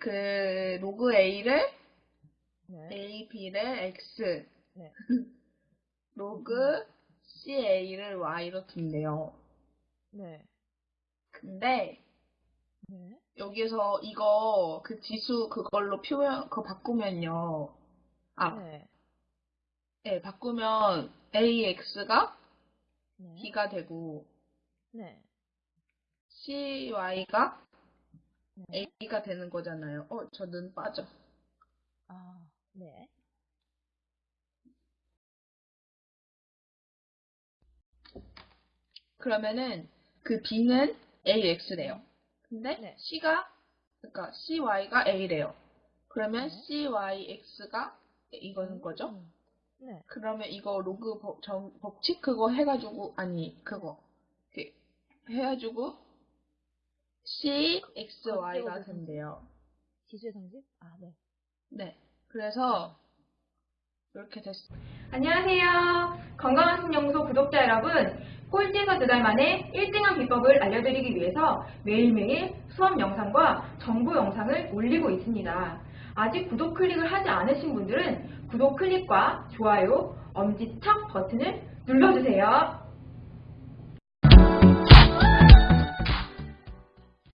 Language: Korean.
그 로그 A를 네. A, B를 X, 네. 로그 CA를 Y로 둔대요. 네. 근데 네. 여기서 이거 그 지수 그걸로 표현 그거 바꾸면요. 아, 네. 네, 바꾸면 AX가 네. B가 되고 네. CY가 네. A가 되는 거잖아요. 어, 저 눈 빠져. 아, 네. 그러면은 그 B는 AX래요. 근데 네. C가 그러니까 CY가 A래요. 그러면 네. CYX가 이거는 거죠? 음. 네. 그러면 이거 로그 법, 정- 법칙 그거 해가지고 아니 그거 그 해가지고 CXY가 어쩌고 된대요. 지수의 성질? 아, 네. 네. 그래서 이렇게 됐어요. 안녕하세요. 건강한 신연구소 구독자 여러분. 꼴찌에서 두 달 만에 1등한 비법을 알려드리기 위해서 매일매일 수업 영상과 정보 영상을 올리고 있습니다. 아직 구독 클릭을 하지 않으신 분들은 구독 클릭과 좋아요, 엄지척 버튼을 눌러주세요.